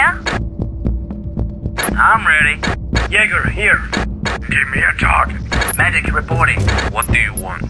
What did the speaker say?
Yeah? I'm ready. Jaeger, here. Give me a target. Medic reporting. What do you want?